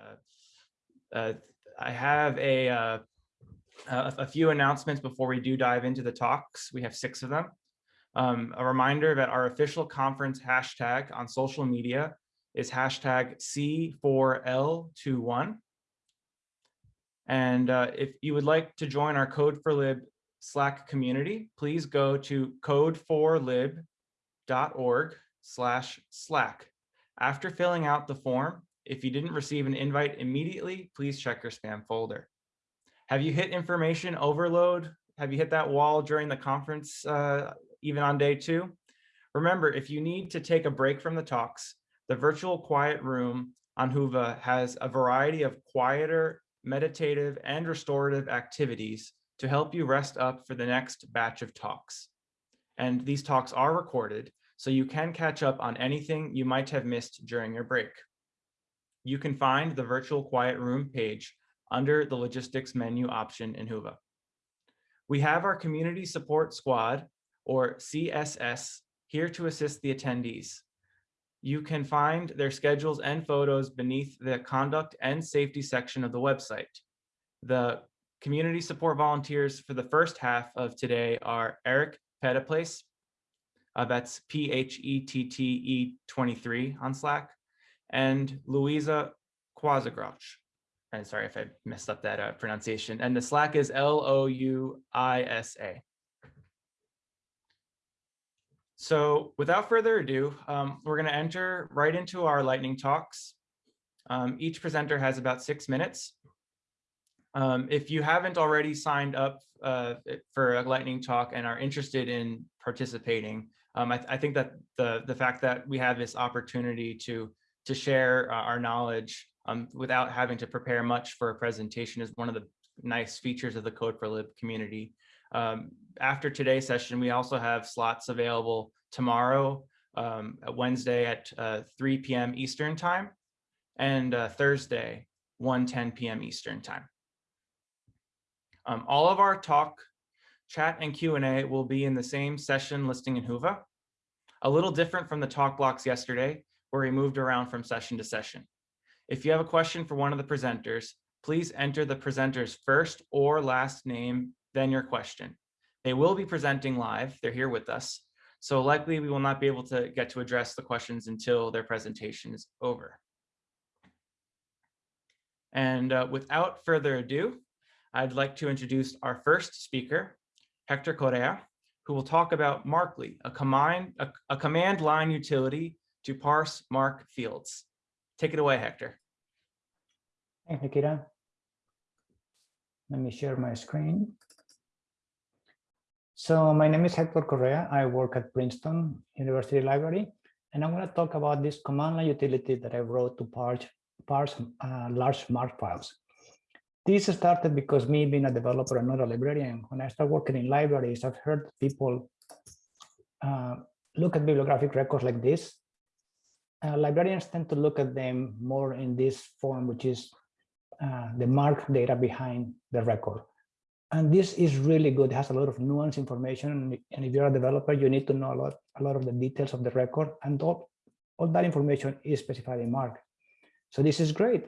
uh, uh, I have a, uh, a a few announcements before we do dive into the talks. We have six of them. Um, a reminder that our official conference hashtag on social media is hashtag C4L21. And uh, if you would like to join our Code4Lib Slack community, please go to code4lib.org slash Slack. After filling out the form, if you didn't receive an invite immediately, please check your spam folder. Have you hit information overload? Have you hit that wall during the conference, uh, even on day two? Remember, if you need to take a break from the talks, the virtual quiet room on Whova has a variety of quieter, meditative, and restorative activities to help you rest up for the next batch of talks. And these talks are recorded, so you can catch up on anything you might have missed during your break. You can find the virtual quiet room page under the logistics menu option in Whova. We have our community support squad or CSS here to assist the attendees. You can find their schedules and photos beneath the conduct and safety section of the website. The community support volunteers for the first half of today are Eric Phetteplace, uh, that's P-H-E-T-T-E 23 on Slack, and Louisa Kwasigroch. And sorry if I messed up that uh, pronunciation. And the Slack is L-O-U-I-S-A. So without further ado, um, we're going to enter right into our lightning talks. Um, each presenter has about six minutes. Um, if you haven't already signed up uh, for a lightning talk and are interested in participating, um, I, th I, think that the, the fact that we have this opportunity to, to share uh, our knowledge um, without having to prepare much for a presentation is one of the nice features of the Code4Lib community. Um, after today's session, we also have slots available tomorrow, um, Wednesday at uh, 3 p.m. Eastern time, and uh, Thursday, 1:10 p.m. Eastern time. Um, all of our talk, chat, and Q&A will be in the same session listing in Whova, a little different from the talk blocks yesterday, where we moved around from session to session. If you have a question for one of the presenters, please enter the presenter's first or last name, then your question. They will be presenting live, they're here with us, so likely we will not be able to get to address the questions until their presentation is over. And uh, without further ado, I'd like to introduce our first speaker, Hector Correa, who will talk about marcli, a command, a, a command line utility to parse MARC fields. Take it away, Hector. Thank you. Let me share my screen. So my name is Hector Correa. I work at Princeton University Library, and I'm going to talk about this command line utility that I wrote to parse, parse uh, large MARC files. This started because me being a developer and not a librarian, when I started working in libraries, I've heard people uh, look at bibliographic records like this. Uh, librarians tend to look at them more in this form, which is uh, the MARC data behind the record. And this is really good. It has a lot of nuanced information. And if you're a developer, you need to know a lot, a lot of the details of the record. And all, all that information is specified in MARC. So this is great.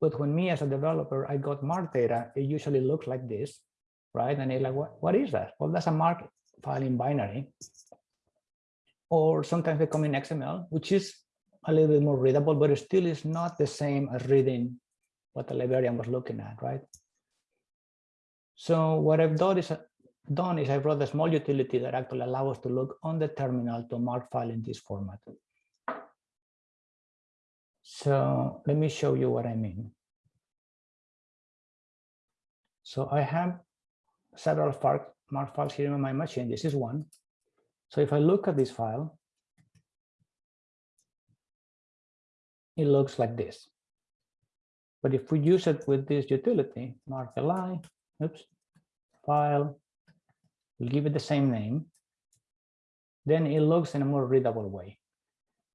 But when me as a developer, I got MARC data, it usually looks like this, right? And you're like, what, what is that? Well, that's a MARC file in binary. Or sometimes they come in XML, which is a little bit more readable, but it still is not the same as reading what the librarian was looking at, right? So what I've done is, done is I wrote a small utility that actually allows us to look on the terminal to MARC file in this format. So let me show you what I mean. So I have several MARC files here on my machine. This is one. So if I look at this file, it looks like this. But if we use it with this utility, marcli, oops, file, we'll give it the same name, then it looks in a more readable way.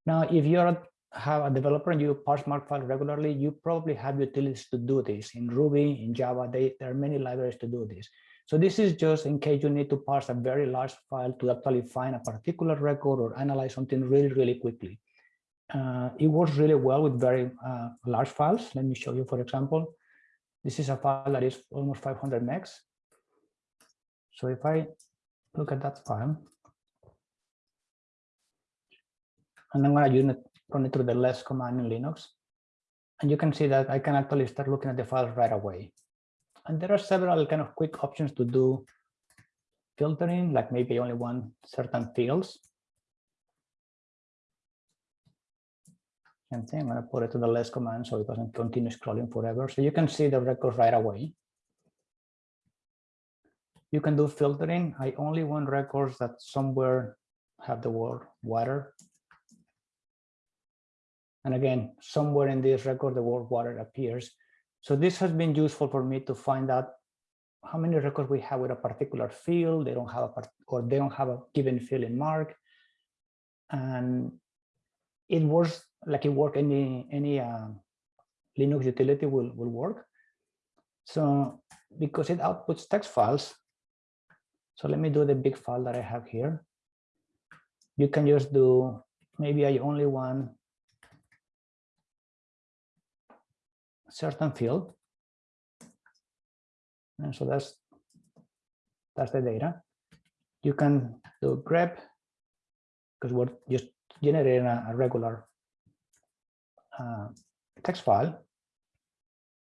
Now, if you're have a developer and you parse MARC file regularly, you probably have utilities to do this. In Ruby, in Java, they, there are many libraries to do this. So this is just in case you need to parse a very large file to actually find a particular record or analyze something really, really quickly. Uh, it works really well with very uh, large files. Let me show you, for example, this is a file that is almost 500 megs. So if I look at that file, and I'm going to run it through the less command in Linux, and you can see that I can actually start looking at the files right away. And there are several kind of quick options to do filtering, like maybe only one certain fields. I'm going to put it to the less command so it doesn't continue scrolling forever. So you can see the records right away. You can do filtering. I only want records that somewhere have the word water. And again, somewhere in this record, the word water appears. So this has been useful for me to find out how many records we have with a particular field. They don't have a part or they don't have a given field in MARC. And it works like it work any any uh, Linux utility will will work. So because it outputs text files. So let me do the big file that I have here. You can just do maybe I only want certain field. And so that's that's the data. You can do grep because we're just generating a, a regular uh, text file.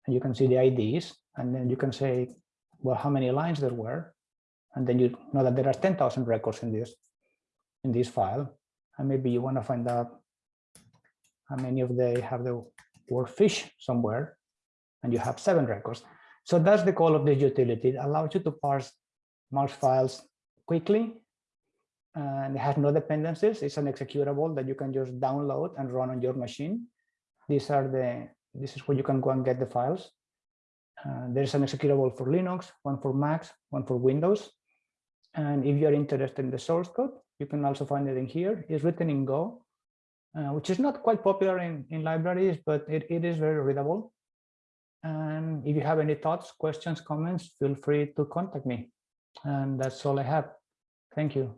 And you can see the IDs, and then you can say, well, how many lines there were. And then you know that there are 10,000 records in this in this file. And maybe you want to find out how many of they have the word fish somewhere, and you have seven records. So that's the goal of this utility. It allows you to parse marks files quickly, and it has no dependencies. It's an executable that you can just download and run on your machine. These are the, this is where you can go and get the files. Uh, there's an executable for Linux, one for Macs, one for Windows. And if you're interested in the source code, you can also find it in here. It's written in Go, uh, which is not quite popular in, in libraries, but it, it is very readable. And if you have any thoughts, questions, comments, feel free to contact me. And that's all I have. Thank you.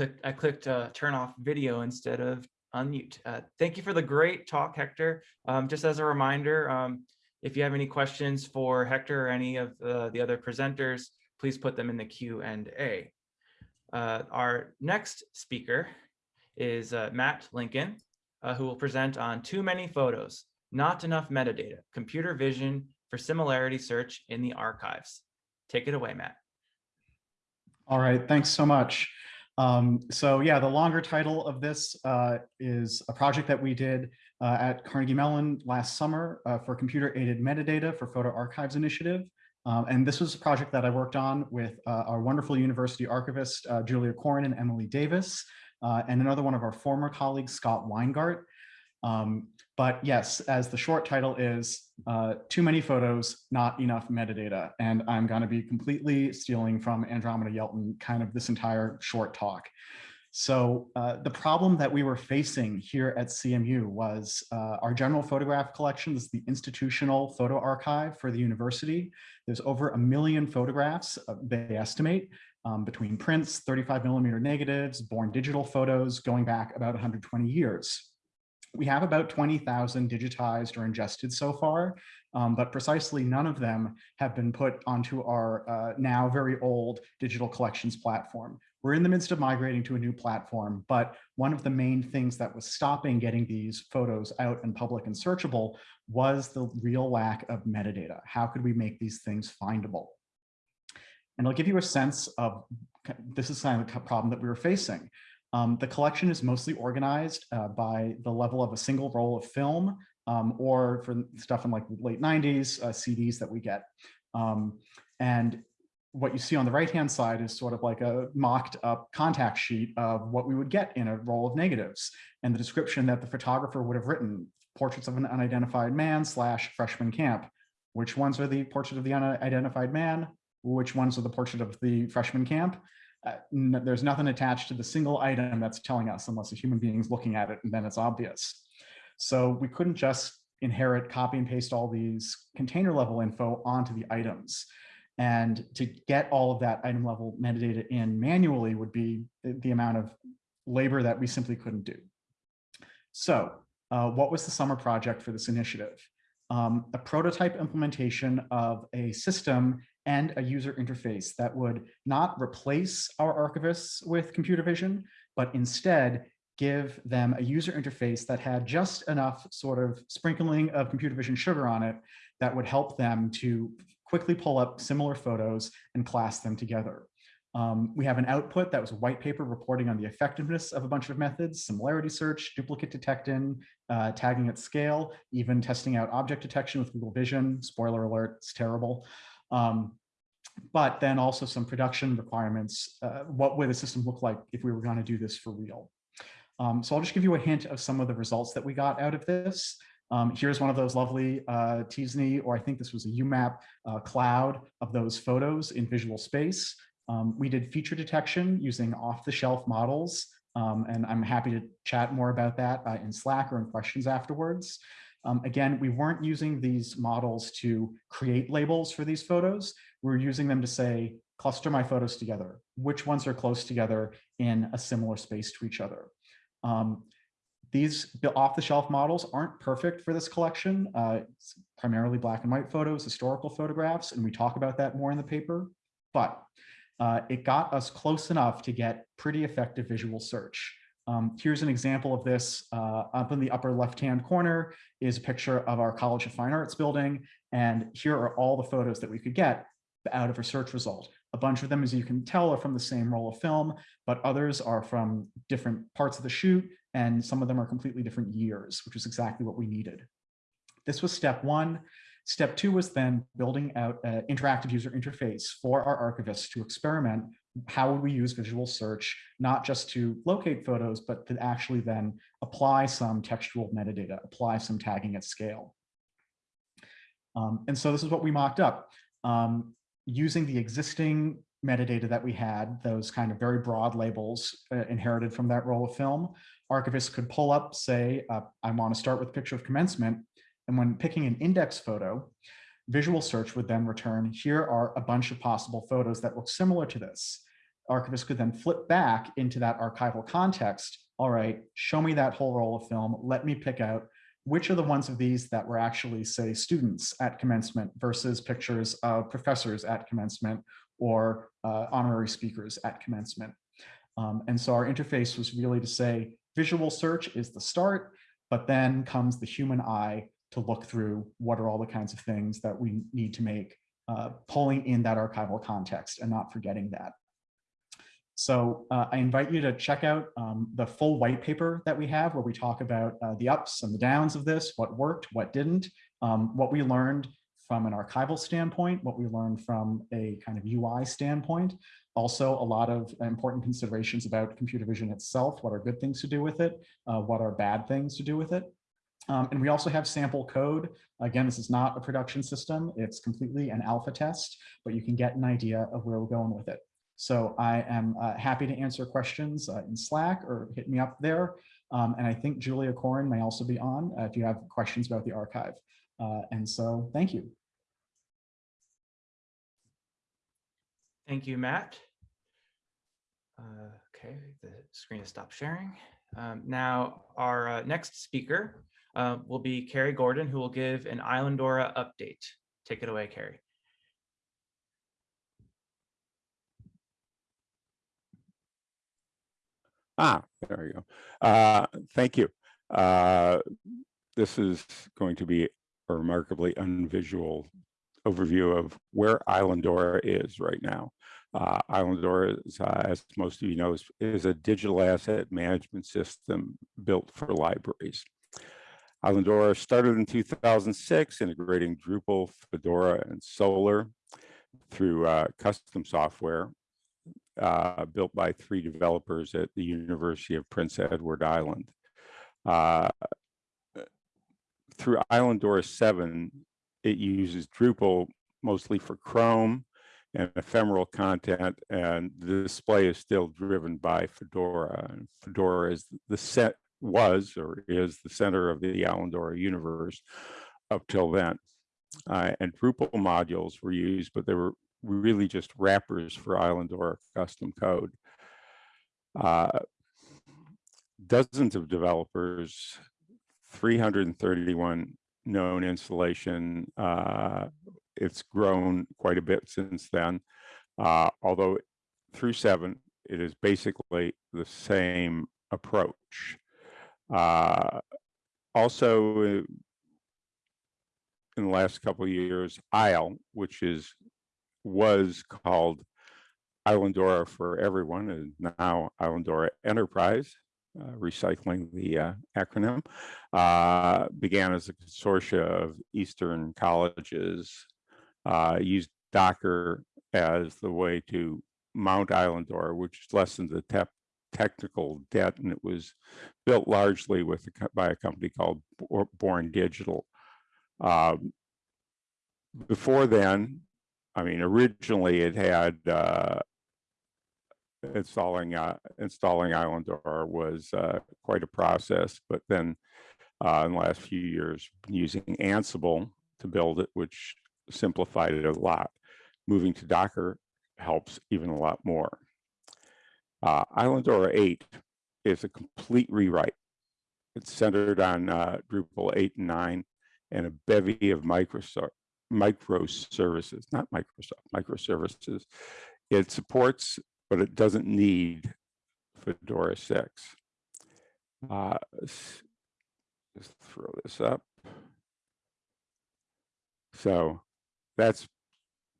Clicked, I clicked uh, turn off video instead of unmute. Uh, thank you for the great talk, Hector. Um, just as a reminder, um, if you have any questions for Hector or any of uh, the other presenters, please put them in the Q and A. Uh, our next speaker is uh, Matt Lincoln, uh, who will present on too many photos, not enough metadata, computer vision for similarity search in the archives. Take it away, Matt. All right, thanks so much. Um, so yeah, the longer title of this uh, is a project that we did uh, at Carnegie Mellon last summer uh, for computer aided metadata for photo archives initiative. Um, and this was a project that I worked on with uh, our wonderful university archivist, uh, Julia Corrin and Emily Davis, uh, and another one of our former colleagues, Scott Weingart. Um, but yes, as the short title is, uh, too many photos, not enough metadata. And I'm going to be completely stealing from Andromeda Yelton kind of this entire short talk. So uh, the problem that we were facing here at CMU was uh, our general photograph collection this is the institutional photo archive for the university. There's over a million photographs, uh, they estimate, um, between prints, 35 millimeter negatives, born digital photos going back about 120 years. We have about 20,000 digitized or ingested so far, um, but precisely none of them have been put onto our uh, now very old digital collections platform. We're in the midst of migrating to a new platform, but one of the main things that was stopping getting these photos out in public and searchable was the real lack of metadata. How could we make these things findable? And I'll give you a sense of, this is kind of the problem that we were facing. Um, the collection is mostly organized uh, by the level of a single roll of film um, or for stuff in like late 90s, uh, CDs that we get. Um, and what you see on the right-hand side is sort of like a mocked up contact sheet of what we would get in a roll of negatives and the description that the photographer would have written, portraits of an unidentified man slash freshman camp. Which ones are the portrait of the unidentified man? Which ones are the portrait of the freshman camp? Uh, there's nothing attached to the single item that's telling us unless a human being is looking at it and then it's obvious. So we couldn't just inherit, copy and paste all these container level info onto the items. And to get all of that item level metadata in manually would be the, amount of labor that we simply couldn't do. So uh, what was the summer project for this initiative? Um, a prototype implementation of a system and a user interface that would not replace our archivists with computer vision, but instead give them a user interface that had just enough sort of sprinkling of computer vision sugar on it that would help them to quickly pull up similar photos and class them together. Um, we have an output that was a white paper reporting on the effectiveness of a bunch of methods, similarity search, duplicate detection, uh, tagging at scale, even testing out object detection with Google Vision. Spoiler alert, it's terrible. Um, but then also some production requirements. Uh, what would the system look like if we were going to do this for real? Um, so I'll just give you a hint of some of the results that we got out of this. Um, here's one of those lovely uh, t-SNE, or I think this was a UMAP uh, cloud of those photos in visual space. Um, we did feature detection using off-the-shelf models, um, and I'm happy to chat more about that uh, in Slack or in questions afterwards. Um, again, we weren't using these models to create labels for these photos. We were using them to say, cluster my photos together. Which ones are close together in a similar space to each other? Um, these off-the-shelf models aren't perfect for this collection. Uh, primarily black and white photos, historical photographs, and we talk about that more in the paper. But uh, it got us close enough to get pretty effective visual search. Um, here's an example of this. Uh, up in the upper left-hand corner is a picture of our College of Fine Arts building. And here are all the photos that we could get out of a search result. A bunch of them, as you can tell, are from the same roll of film, but others are from different parts of the shoot, and some of them are completely different years, which is exactly what we needed. This was step one. Step two was then building out an interactive user interface for our archivists to experiment how would we use visual search, not just to locate photos, but to actually then apply some textual metadata, apply some tagging at scale. Um, and so this is what we mocked up. Um, using the existing metadata that we had, those kind of very broad labels uh, inherited from that roll of film, archivists could pull up, say, uh, I want to start with picture of commencement, and when picking an index photo, visual search would then return, here are a bunch of possible photos that look similar to this. Archivists could then flip back into that archival context. All right, show me that whole roll of film. Let me pick out which are the ones of these that were actually, say, students at commencement versus pictures of professors at commencement or uh, honorary speakers at commencement. Um, and so our interface was really to say, visual search is the start, but then comes the human eye to look through what are all the kinds of things that we need to make uh, pulling in that archival context and not forgetting that. So uh, I invite you to check out um, the full white paper that we have where we talk about uh, the ups and the downs of this, what worked, what didn't, um, what we learned from an archival standpoint, what we learned from a kind of UI standpoint. Also, a lot of important considerations about computer vision itself, what are good things to do with it, uh, what are bad things to do with it. Um, and we also have sample code. Again, this is not a production system. It's completely an alpha test, but you can get an idea of where we're going with it. So I am uh, happy to answer questions uh, in Slack or hit me up there. Um, and I think Julia Corrin may also be on uh, if you have questions about the archive. Uh, and so thank you. Thank you, Matt. Uh, okay, the screen has stopped sharing. Um, now, our uh, next speaker uh, will be Carrie Gordon, who will give an Islandora update. Take it away, Carrie. Ah, there you go. Uh, thank you. Uh, this is going to be a remarkably unvisual overview of where Islandora is right now. Uh, Islandora, is, uh, as most of you know, is, is a digital asset management system built for libraries. Islandora started in 2006, integrating Drupal, Fedora, and Solr through uh, custom software uh, built by three developers at the University of Prince Edward Island. Uh, through Islandora 7, it uses Drupal mostly for Chrome and ephemeral content, and the display is still driven by Fedora. Fedora is the set was or is the center of the Islandora universe up till then. Uh, and Drupal modules were used, but they were really just wrappers for Islandora custom code. Uh, dozens of developers, 331 known installation. Uh, it's grown quite a bit since then. Uh, although through seven, it is basically the same approach. Uh, also, uh, in the last couple of years, ISLE, which is was called Islandora for Everyone, and now Islandora Enterprise, uh, recycling the uh, acronym, uh, began as a consortia of Eastern colleges, uh, used Docker as the way to mount Islandora, which lessened the te technical debt, and it was built largely with by a company called Born Digital. Um, before then, I mean, originally it had uh, installing uh, installing Islandora was uh, quite a process, but then uh, in the last few years, using Ansible to build it, which simplified it a lot. Moving to Docker helps even a lot more. Uh, Islandora 8 is a complete rewrite. It's centered on uh, Drupal 8 and 9 and a bevy of Microsoft microservices, not Microsoft, microservices. It supports, but it doesn't need Fedora 6. Uh, just throw this up. So that's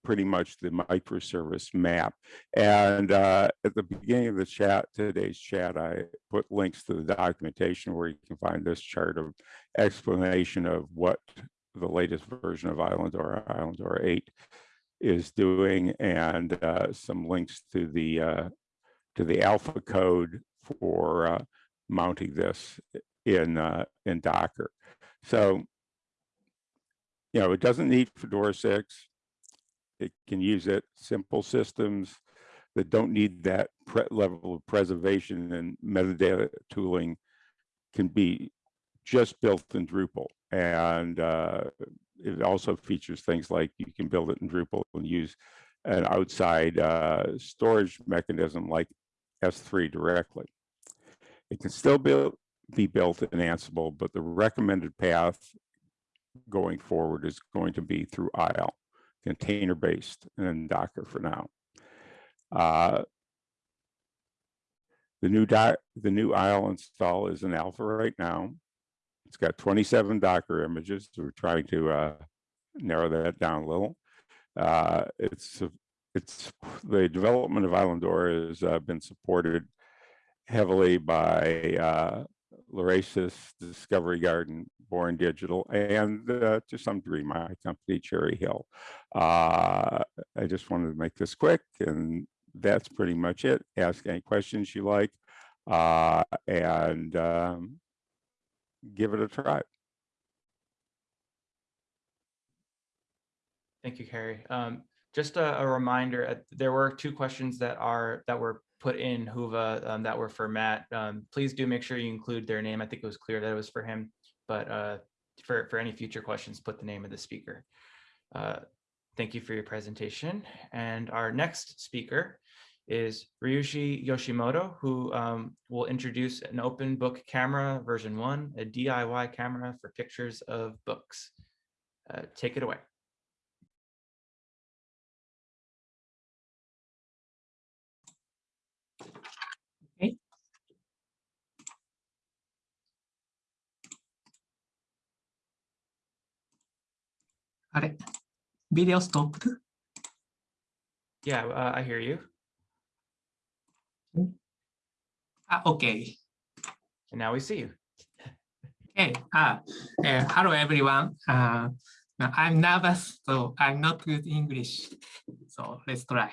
pretty much the microservice map. And uh, at the beginning of the chat, today's chat, I put links to the documentation where you can find this chart of explanation of what the latest version of Islandora, Islandora 8 is doing, and uh, some links to the uh, to the alpha code for uh, mounting this in uh, in Docker. So, you know, it doesn't need Fedora 6. It can use it. Simple systems that don't need that level of preservation and metadata tooling can be just built in Drupal. And uh, it also features things like you can build it in Drupal and use an outside uh, storage mechanism like S3 directly. It can still be, be built in Ansible, but the recommended path going forward is going to be through ISLE, container-based and Docker for now. Uh, the new the new ISLE install is in alpha right now. It's got 27 Docker images. We're trying to uh, narrow that down a little. Uh, it's it's the development of Islandora has uh, been supported heavily by Lyrasis, Discovery Garden, Born Digital, and uh, to some degree my company, Cherry Hill. Uh, I just wanted to make this quick, and that's pretty much it. Ask any questions you like, uh, and um, give it a try. Thank you, Carrie. Um, just a, a, reminder, uh, there were two questions that are that were put in Whova um, that were for Matt. Um, please do make sure you include their name. I think it was clear that it was for him, but uh, for, for any future questions, put the name of the speaker. Uh, thank you for your presentation. And our next speaker is Ryuji Yoshimoto, who um, will introduce an open book camera version one, a DIY camera for pictures of books. Uh, take it away. あれ、video stopped? Yeah, uh, I hear you. Ah, okay. And now we see you. Okay. Ah, uh, hello, everyone. Uh, I'm nervous, so I'm not good English. So let's try.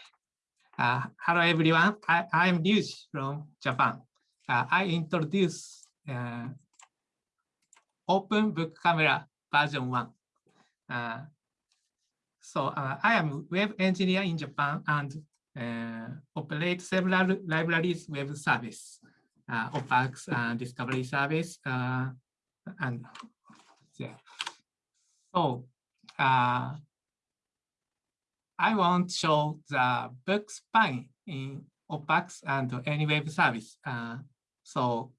Uh, hello, everyone. I, I'm Ryuji from Japan. Uh, I introduce uh, Open Book Camera version 1. Uh, so uh, I am web engineer in Japan and uh, operate several libraries web service, uh, OPACs and discovery service, and yeah. So I want to show the book spine in OPACs and any web service. Uh, so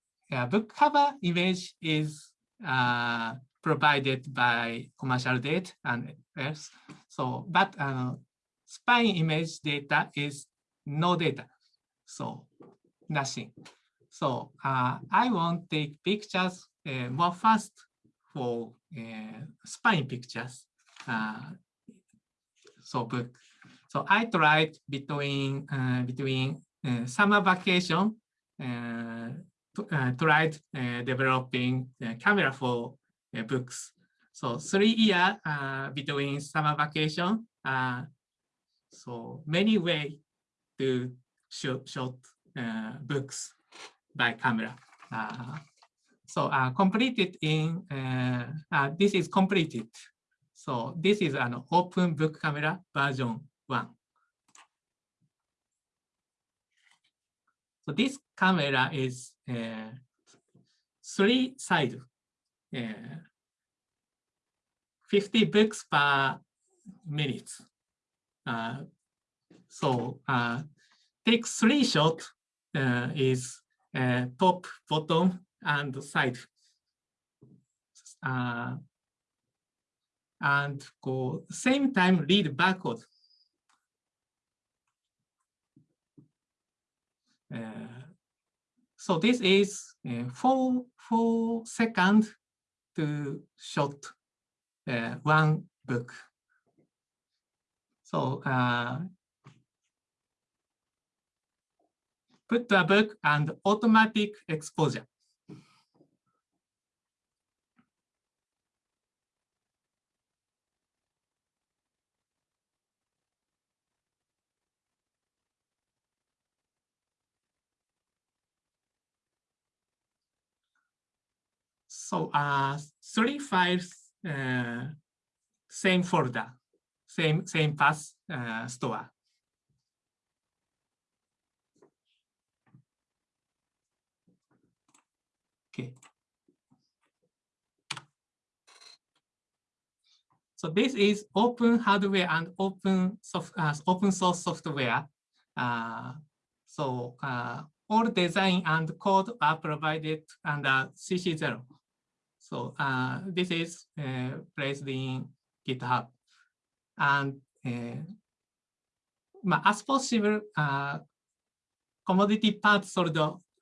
book cover image is uh, provided by commercial data and else. So, but uh, spine image data is no data. So nothing. So uh, I want take pictures uh, more fast for uh, spine pictures. Uh, so book. So I tried between uh, between uh, summer vacation, uh, tried developing camera for books. So three year uh, between summer vacation. Uh, so many way to shoot, short uh, books by camera. So completed in, this is completed. So this is an open book camera version one. So this camera is uh, three side, uh, 50 books per minute. Uh, so uh, take three shot uh, is uh, top, bottom, and side. Uh, and go same time read barcode. Uh, so this is four four second to shot uh, one book. So uh, put the book and automatic exposure. So uh, three files, uh, same folder, same same path uh, store. Okay. So this is open hardware and open soft, uh, open source software. Uh, so uh, all design and code are provided under CC0. So uh, this is uh, placed in GitHub. And uh, as possible, uh, commodity parts sold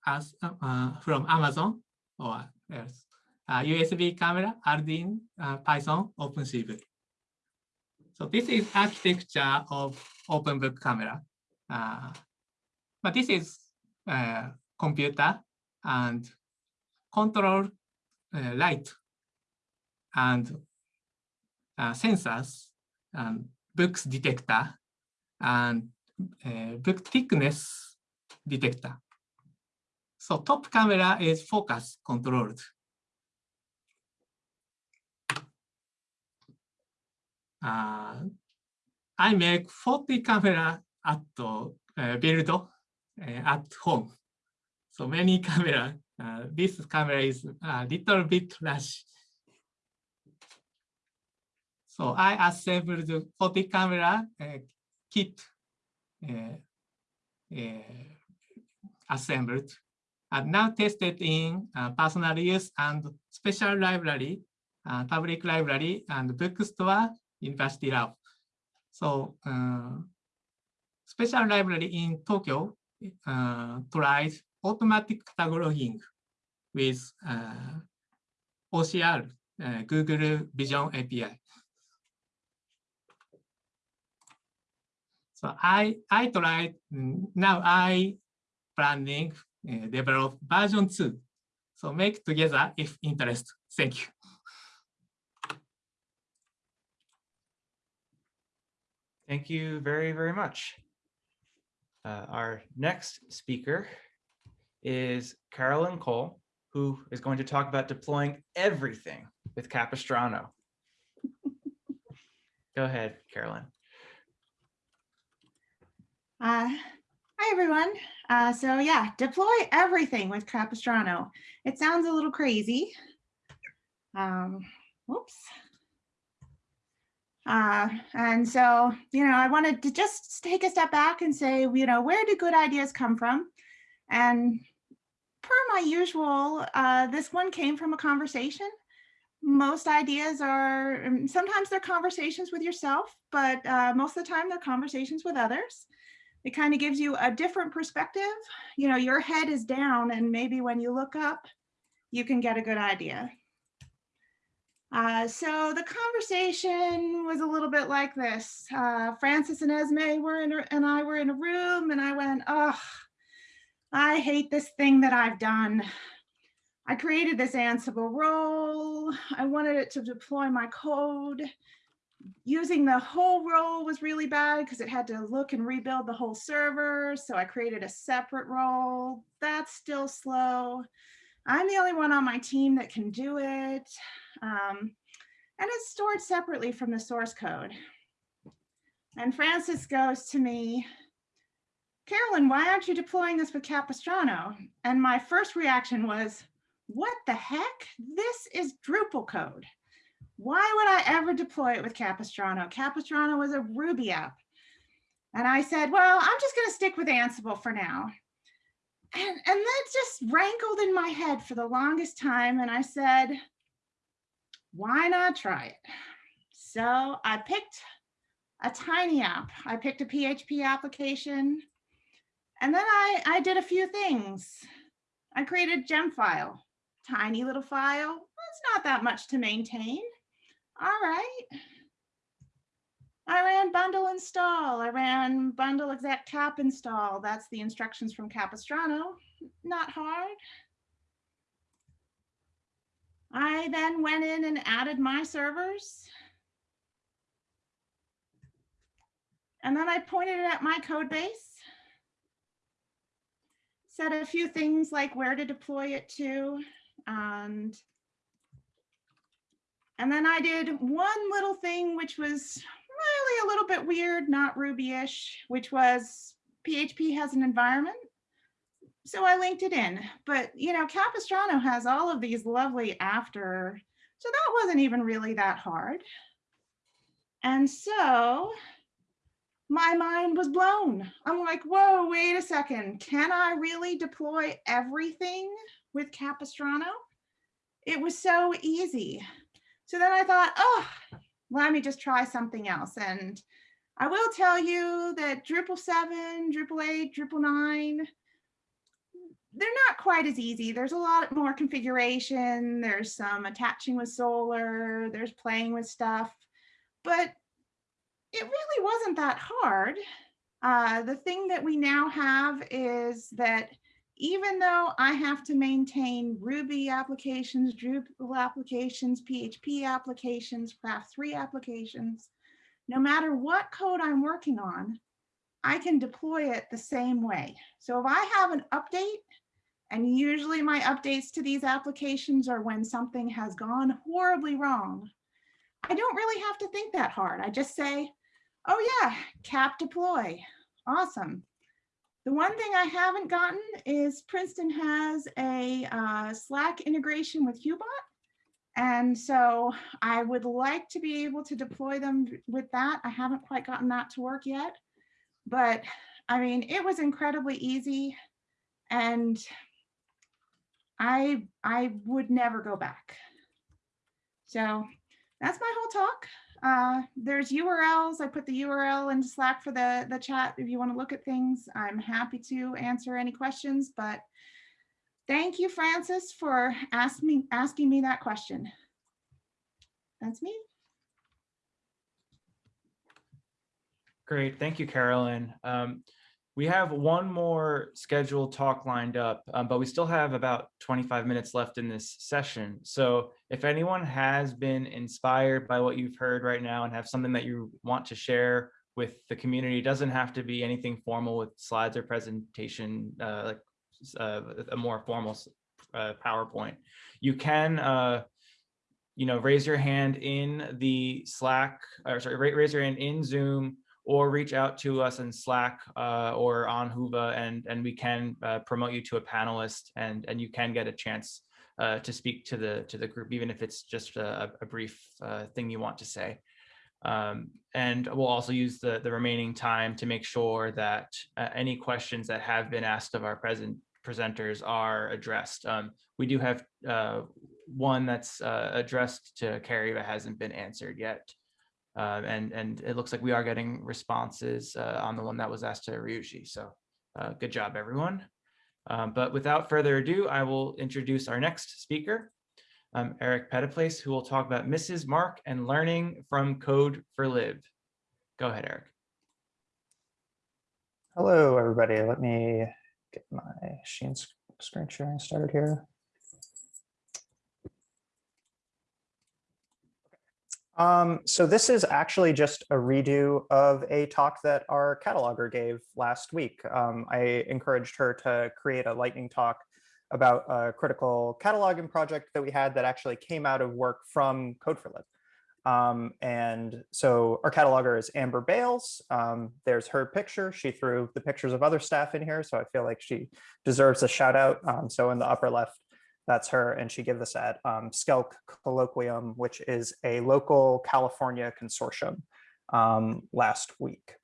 as uh, from Amazon or else. Uh, USB camera, Arduino, uh, Python, OpenCV. So this is architecture of open book camera. Uh, but this is uh, computer and control uh, light and uh, sensors and books detector and uh, book thickness detector. So top camera is focus controlled. Uh, I make 40 camera at uh, build uh, at home. So many camera. Uh, this camera is a little bit large. So I assembled the 40 camera uh, kit uh, uh, assembled and now tested in uh, personal use and special library, public library and bookstore, university lab. So special library in Tokyo uh, tried automatic cataloging with uh, OCR, uh, Google Vision API. So I, I tried, now I planning uh, develop version two. So make together if interest. Thank you. Thank you very, very much. Uh, our next speaker is Carolyn Cole, who is going to talk about deploying everything with Capistrano. Go ahead, Carolyn. Uh, hi, everyone. Uh, so yeah, deploy everything with Capistrano. It sounds a little crazy. Um, whoops. Uh, and so, you know, I wanted to just take a step back and say, you know, where do good ideas come from? And per my usual, uh, this one came from a conversation. Most ideas are, um, sometimes they're conversations with yourself, but uh, most of the time they're conversations with others. It kind of gives you a different perspective. You know, your head is down and maybe when you look up, you can get a good idea. Uh, so the conversation was a little bit like this. Uh, Francis and Esme were in, a- and I were in a room and I went, oh, I hate this thing that I've done. I created this Ansible role. I wanted it to deploy my code. Using the whole role was really bad because it had to look and rebuild the whole server. So I created a separate role. That's still slow. I'm the only one on my team that can do it. Um, and it's stored separately from the source code. And Francis goes to me, Carolyn, why aren't you deploying this with Capistrano? And my first reaction was, what the heck? This is Drupal code. Why would I ever deploy it with Capistrano? Capistrano is a Ruby app. And I said, well, I'm just going to stick with Ansible for now. And, and that just rankled in my head for the longest time. And I said, why not try it? So I picked a tiny app. I picked a PHP application. And then I, I did a few things. I created gem file, tiny little file. It's not that much to maintain. All right. I ran bundle install. I ran bundle exec cap install. That's the instructions from Capistrano. Not hard. I then went in and added my servers. And then I pointed it at my code base. Said a few things like where to deploy it to. And, and then I did one little thing, which was really a little bit weird, not Ruby-ish, which was PHP has an environment. So I linked it in, but you know, Capistrano has all of these lovely after, so that wasn't even really that hard. And so my mind was blown. I'm like, whoa, wait a second. Can I really deploy everything with Capistrano? It was so easy. So then I thought, oh, let me just try something else. And I will tell you that Drupal 7, Drupal 8, Drupal 9, they're not quite as easy. There's a lot more configuration. There's some attaching with Solr. There's playing with stuff, but wasn't that hard. Uh, the thing that we now have is that even though I have to maintain Ruby applications, Drupal applications, PHP applications, Craft 3 applications, no matter what code I'm working on, I can deploy it the same way. So if I have an update, and usually my updates to these applications are when something has gone horribly wrong, I don't really have to think that hard. I just say, oh yeah, cap deploy, awesome. The one thing I haven't gotten is Princeton has a uh, Slack integration with Hubot. And so I would like to be able to deploy them with that. I haven't quite gotten that to work yet, but I mean, it was incredibly easy and I, I would never go back. So that's my whole talk. Uh, there's URLs. I put the URL into Slack for the, the chat if you want to look at things. I'm happy to answer any questions, but thank you, Francis, for asking me, asking me that question. That's me. Great, thank you, Carolyn. Um, we have one more scheduled talk lined up, um, but we still have about 25 minutes left in this session. So if anyone has been inspired by what you've heard right now and have something that you want to share with the community, it doesn't have to be anything formal with slides or presentation, uh, like uh, a more formal uh, PowerPoint. You can uh, you know, raise your hand in the Slack, or sorry, raise your hand in Zoom or reach out to us in Slack uh, or on Whova and, and we can uh, promote you to a panelist and, and you can get a chance uh, to speak to the, to the group, even if it's just a, a brief uh, thing you want to say. Um, and we'll also use the, the remaining time to make sure that uh, any questions that have been asked of our present presenters are addressed. Um, we do have uh, one that's addressed to Carrie that hasn't been answered yet. Uh, and, and it looks like we are getting responses uh, on the one that was asked to Ryuji. So uh, good job, everyone. Um, but without further ado, I will introduce our next speaker, um, Eric Phetteplace, who will talk about Mrs. MARC and learning from Code for Live. Go ahead, Eric. Hello, everybody. Let me get my screen sharing started here. Um, so this is actually just a redo of a talk that our cataloger gave last week. Um, I encouraged her to create a lightning talk about a critical cataloging project that we had that actually came out of work from Code4Lib. Um, and so our cataloger is Amber Bales. Um, there's her picture. She threw the pictures of other staff in here, so I feel like she deserves a shout out. Um, so in the upper left, that's her, and she gave this at um, SCELC Colloquium, which is a local California consortium um, last week.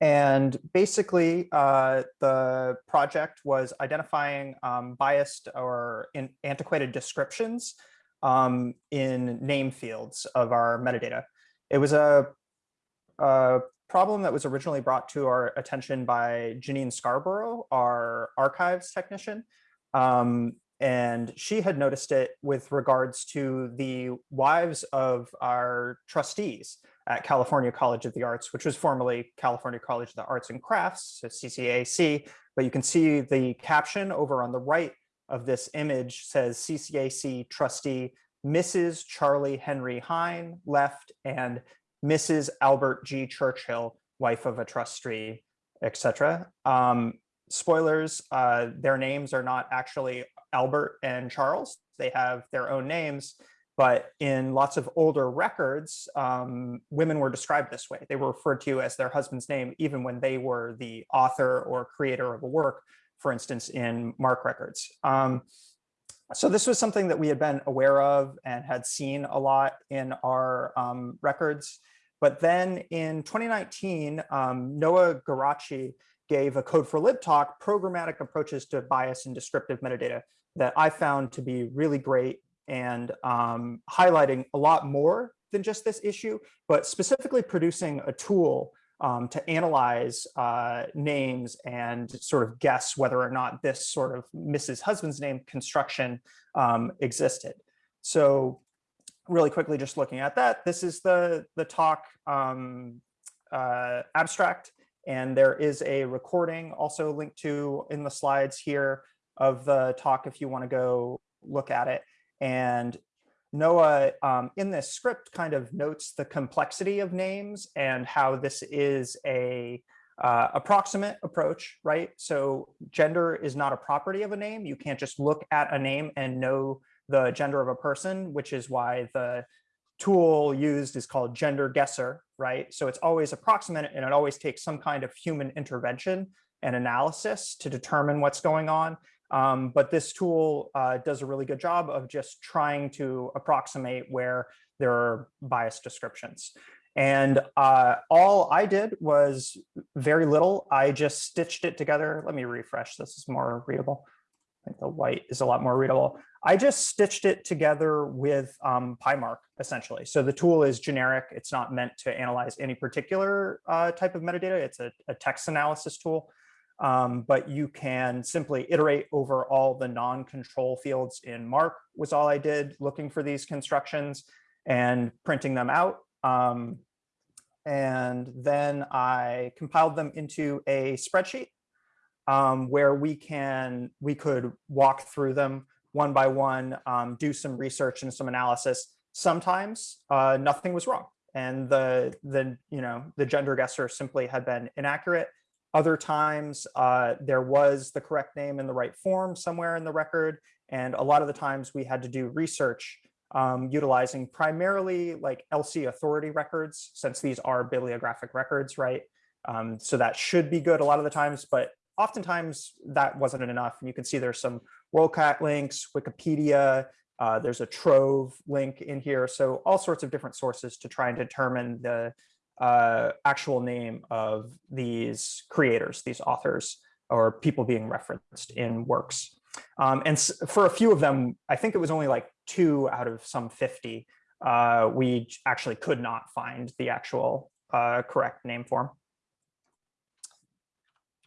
And basically, uh, the project was identifying um, biased or antiquated descriptions um, in name fields of our metadata. It was a, a problem that was originally brought to our attention by Janine Scarborough, our archives technician. Um, and she had noticed it with regards to the wives of our trustees at California College of the Arts, which was formerly California College of the Arts and Crafts, so CCAC. But you can see the caption over on the right of this image says CCAC trustee Mrs. Charlie Henry Hine left and Mrs. Albert G. Churchill, wife of a trustee, etc. Um, spoilers, uh, their names are not actually Albert and Charles. They have their own names, but in lots of older records, um, women were described this way. They were referred to as their husband's name, even when they were the author or creator of a work, for instance, in MARC records. Um, so this was something that we had been aware of and had seen a lot in our um, records. But then in 2019, um, Noah Geraci gave a Code4Lib talk, programmatic approaches to bias and descriptive metadata that I found to be really great and um, highlighting a lot more than just this issue, but specifically producing a tool um, to analyze uh, names and sort of guess whether or not this sort of Mrs. Husband's name construction um, existed. So really quickly, just looking at that, this is the, the talk um, uh, abstract. And there is a recording also linked to in the slides here of the talk if you want to go look at it. And Noah um, in this script kind of notes the complexity of names and how this is a uh, approximate approach, right? So gender is not a property of a name. You can't just look at a name and know the gender of a person, which is why the tool used is called gender guesser, right? So it's always approximate and it always takes some kind of human intervention and analysis to determine what's going on. Um, but this tool uh, does a really good job of just trying to approximate where there are biased descriptions. And uh, all I did was very little. I just stitched it together. Let me refresh. This is more readable. I think the white is a lot more readable. I just stitched it together with um, pymarc, essentially. So the tool is generic. It's not meant to analyze any particular uh, type of metadata. It's a, a text analysis tool um, but you can simply iterate over all the non-control fields in MARC was all I did looking for these constructions and printing them out. Um, and then I compiled them into a spreadsheet um, where we can we could walk through them one by one, um, do some research and some analysis. Sometimes uh, nothing was wrong, and the the you know the gender guesser simply had been inaccurate. Other times uh, there was the correct name in the right form somewhere in the record. And a lot of the times we had to do research um, utilizing primarily like LC authority records, since these are bibliographic records, right? Um, so that should be good a lot of the times, but oftentimes that wasn't enough. And you can see there's some WorldCat links, Wikipedia, Uh, there's a Trove link in here. So all sorts of different sources to try and determine the uh, actual name of these creators, these authors, or people being referenced in works. Um, and for a few of them, I think it was only like two out of some 50, uh, we actually could not find the actual uh, correct name form.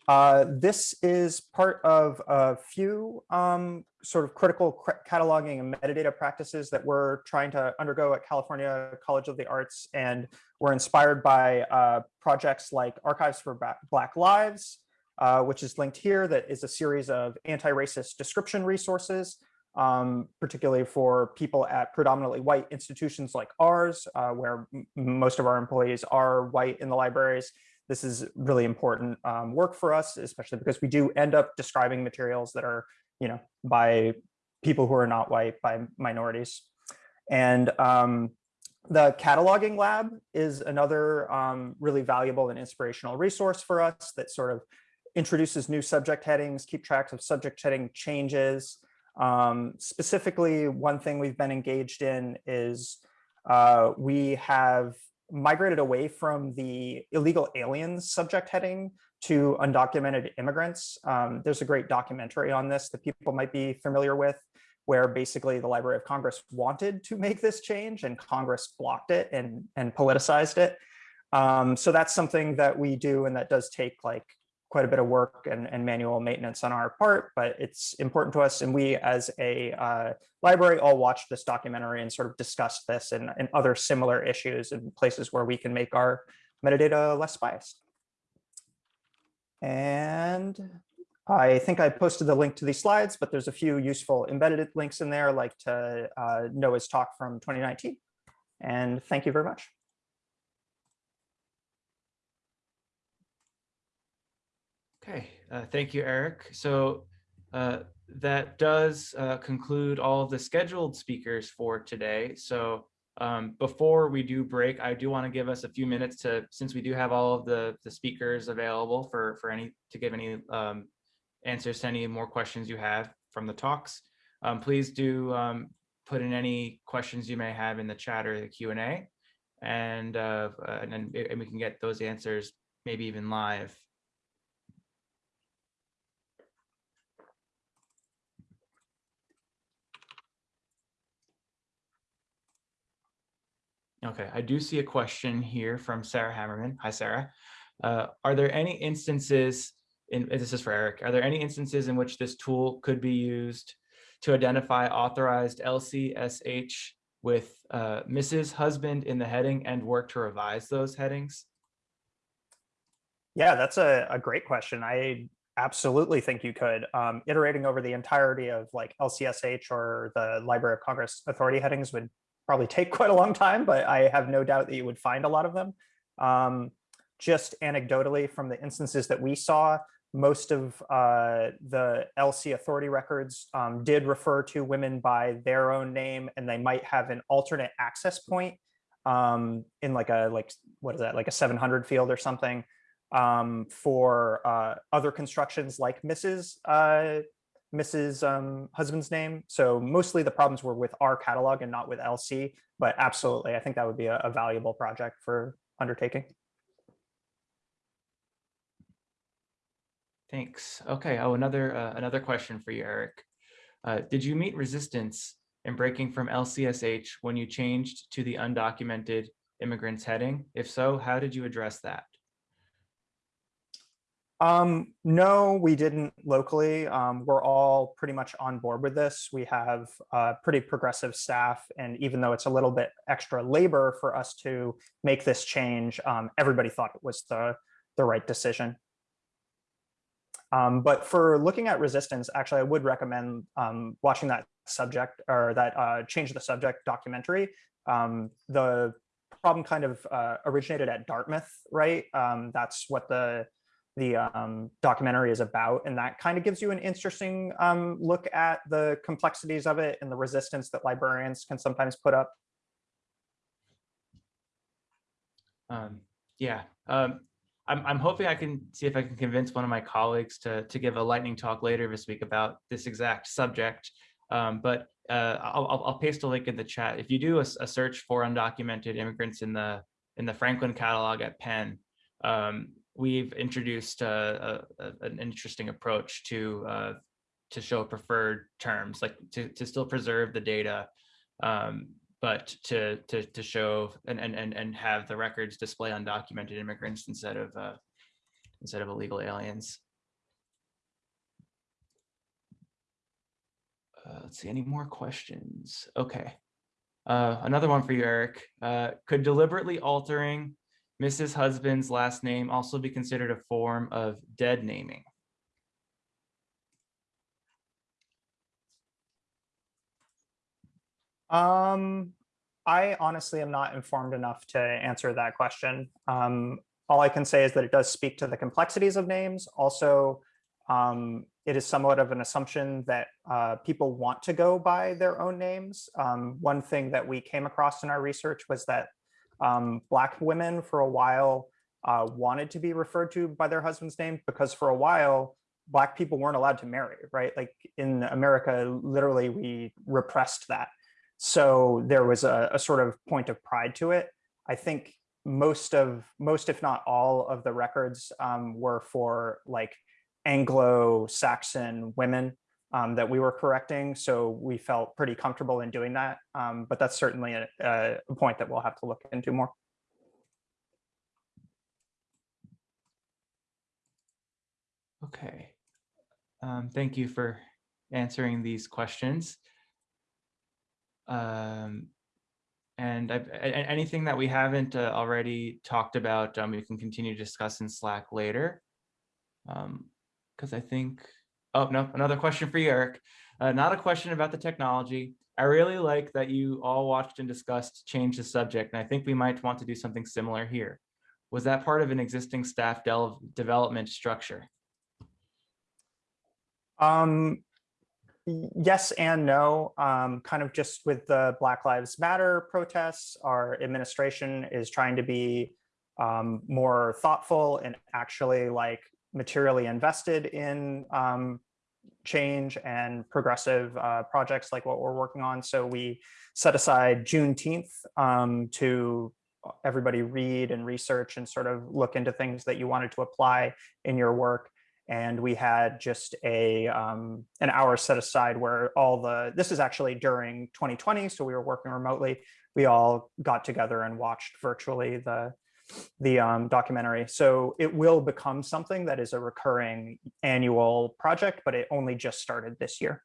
Uh, this is part of a few um, sort of critical cataloging and metadata practices that we're trying to undergo at California College of the Arts. And we're inspired by uh, projects like Archives for Black Lives, uh, which is linked here, that is a series of anti-racist description resources, um, particularly for people at predominantly white institutions like ours, uh, where most of our employees are white in the libraries. This is really important um, work for us, especially because we do end up describing materials that are, you know, by people who are not white, by minorities. And um, the cataloging lab is another um, really valuable and inspirational resource for us that sort of introduces new subject headings, keep tracks of subject heading changes. Um, specifically, one thing we've been engaged in is uh, we have migrated away from the illegal aliens subject heading to undocumented immigrants. Um, there's a great documentary on this that people might be familiar with, where basically the Library of Congress wanted to make this change and Congress blocked it and, and politicized it. Um, so that's something that we do and that does take like quite a bit of work and, and manual maintenance on our part, but it's important to us. And we as a uh, library all watched this documentary and sort of discussed this and, and other similar issues and places where we can make our metadata less biased. And I think I posted the link to these slides, but there's a few useful embedded links in there, like to uh, Noah's talk from 2019. And thank you very much. Okay, uh, thank you, Eric. So uh, that does uh, conclude all of the scheduled speakers for today. So um, before we do break, I do want to give us a few minutes to, since we do have all of the, the speakers available for, for any, to give any um, answers to any more questions you have from the talks. Um, please do um, put in any questions you may have in the chat or the Q and. And, uh, and and we can get those answers maybe even live. Okay, I do see a question here from Sarah Hammerman. Hi, Sarah. Uh, are there any instances in, this is for Eric, are there any instances in which this tool could be used to identify authorized LCSH with uh, Mrs. Husband in the heading and work to revise those headings? Yeah, that's a, a great question. I absolutely think you could. Um, iterating over the entirety of like LCSH or the Library of Congress authority headings would probably take quite a long time, but I have no doubt that you would find a lot of them. Um, just anecdotally from the instances that we saw, most of uh, the LC authority records um, did refer to women by their own name, and they might have an alternate access point um, in like a like what is that like a 700 field or something um, for uh, other constructions like Mrs. Uh, Mrs. Um, husband's name. So mostly the problems were with our catalog and not with LC, but absolutely, I think that would be a, a valuable project for undertaking. Thanks. Okay. Oh, another uh, another question for you, Eric. Uh, did you meet resistance in breaking from LCSH when you changed to the undocumented immigrants heading? If so, how did you address that? Um, no, we didn't locally. Um, we're all pretty much on board with this. We have uh, pretty progressive staff, and even though it's a little bit extra labor for us to make this change, um, everybody thought it was the the right decision. Um, but for looking at resistance, actually, I would recommend um, watching that subject or that uh, change the subject documentary. Um, the problem kind of uh, originated at Dartmouth, right? Um, that's what the the um, documentary is about, and that kind of gives you an interesting um, look at the complexities of it and the resistance that librarians can sometimes put up. Um, yeah, um, I'm, I'm hoping I can see if I can convince one of my colleagues to, to give a lightning talk later this week about this exact subject. Um, but uh, I'll, I'll, paste a link in the chat. If you do a search for undocumented immigrants in the in the Franklin catalog at Penn, um, we've introduced uh, a, an interesting approach to uh, to show preferred terms, like to, to still preserve the data, um, but to to to show and and and and have the records display undocumented immigrants instead of uh, instead of illegal aliens. Uh, let's see, any more questions? Okay. Uh, another one for you, Eric. Could deliberately altering Mrs. Husband's last name also be considered a form of dead naming? Um, I honestly am not informed enough to answer that question. Um, all I can say is that it does speak to the complexities of names. Also, um, it is somewhat of an assumption that uh, people want to go by their own names. Um, one thing that we came across in our research was that um, Black women for a while uh, wanted to be referred to by their husband's name because for a while, Black people weren't allowed to marry, right? Like in America, literally we repressed that. So there was a, a sort of point of pride to it. I think most of, most if not all of the records um, were for like Anglo-Saxon women um, that we were correcting. So we felt pretty comfortable in doing that. Um, but that's certainly a, a point that we'll have to look into more. Okay. Um, thank you for answering these questions. Um, and I, anything that we haven't uh, already talked about, um, we can continue to discuss in Slack later. Um, because I think, oh, no, another question for you, Eric. Uh, not a question about the technology. I really like that you all watched and discussed change the subject, and I think we might want to do something similar here. Was that part of an existing staff development structure? Um, yes and no. Um, kind of just with the Black Lives Matter protests, our administration is trying to be um, more thoughtful and actually like materially invested in um, change and progressive uh, projects like what we're working on. So we set aside Juneteenth um, to everybody read and research and sort of look into things that you wanted to apply in your work and we had just a um, an hour set aside where all the this is actually during 2020 so we were working remotely we all got together and watched virtually the the um, documentary so it will become something that is a recurring annual project but it only just started this year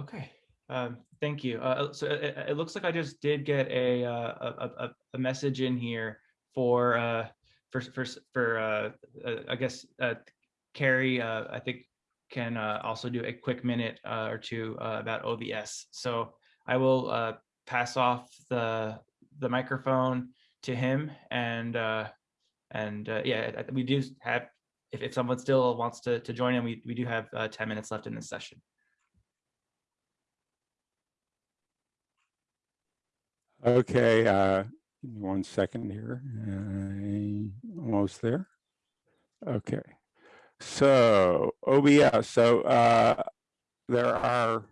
Okay, um, thank you. Uh, so it, it- it looks like I just did get a, uh, a, a, message in here for, uh, for, for, for, uh, uh, I guess, uh, Carrie, uh, I think can, uh, also do a quick minute, uh, or two, uh, about OBS. So I will, uh, pass off the, the microphone to him and, uh, and, uh, yeah, we do have, if, if someone still wants to, to join in, we, we do have, uh, ten minutes left in this session. Okay, uh, one second here. Uh, almost there. Okay. So OBS, so uh, there are,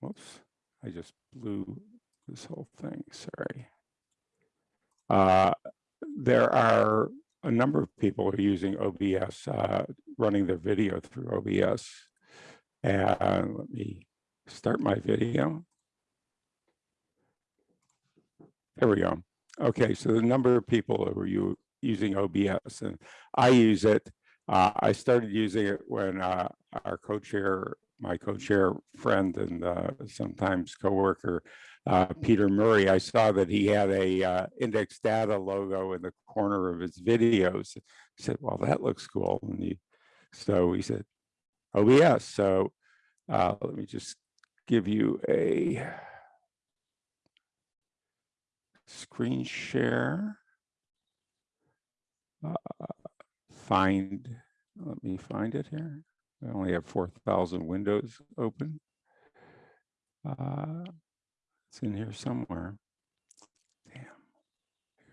whoops, I just blew this whole thing, sorry. Uh, there are a number of people who are using OBS, uh, running their video through OBS. And let me start my video. There we go. Okay, so the number of people who are using OBS and I use it. Uh, I started using it when uh, our co-chair, my co-chair friend and uh, sometimes coworker, uh, Peter Murray, I saw that he had a uh, index data logo in the corner of his videos. I said, well, that looks cool. And he, so he said, OBS. So uh, let me just give you a screen share. Uh, find, let me find it here. I only have 4,000 windows open. Uh, it's in here somewhere. Damn,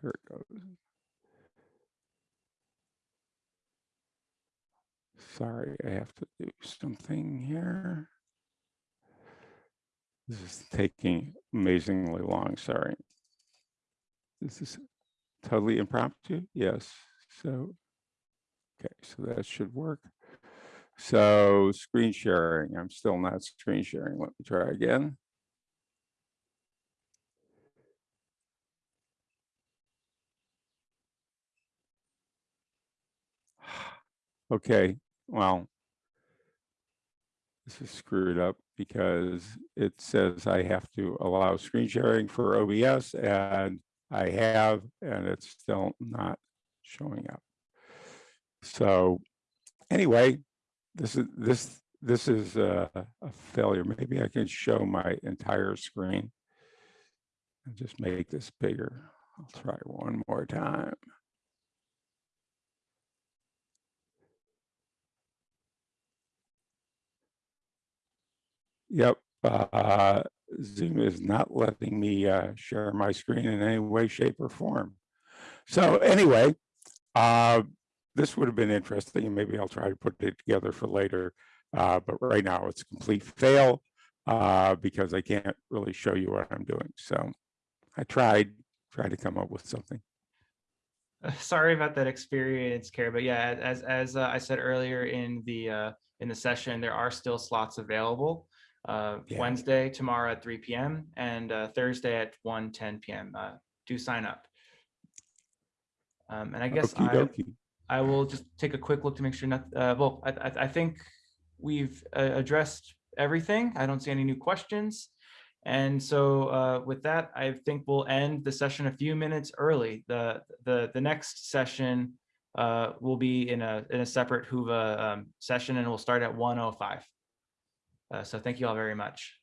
here it goes. Sorry, I have to do something here. This is taking amazingly long, sorry. This is totally impromptu, yes, so. Okay, so that should work. So screen sharing, I'm still not screen sharing. Let me try again. Okay, well. This is screwed up because it says I have to allow screen sharing for OBS and I have, and it's still not showing up. So anyway, this is this this is a, a failure. Maybe I can show my entire screen and just make this bigger. I'll try one more time. Yep, uh, Zoom is not letting me uh, share my screen in any way, shape, or form. So anyway, uh, this would have been interesting, and maybe I'll try to put it together for later. Uh, but right now, it's a complete fail uh, because I can't really show you what I'm doing. So I tried, tried to come up with something. Uh, Sorry about that experience, Kara, but yeah, as as uh, I said earlier in the uh, in the session, there are still slots available. Uh, Yeah. Wednesday, tomorrow at 3 p.m. and uh, Thursday at 1 10 p.m. Uh, do sign up. Um, and I guess Okey I, dokey. I will just take a quick look to make sure not, uh, well, I, I, I think we've uh, addressed everything. I don't see any new questions. And so uh, with that, I think we'll end the session a few minutes early. The, the, the next session uh, will be in a, in a separate Huva um, session and we'll start at 1:05. Uh, So thank you all very much.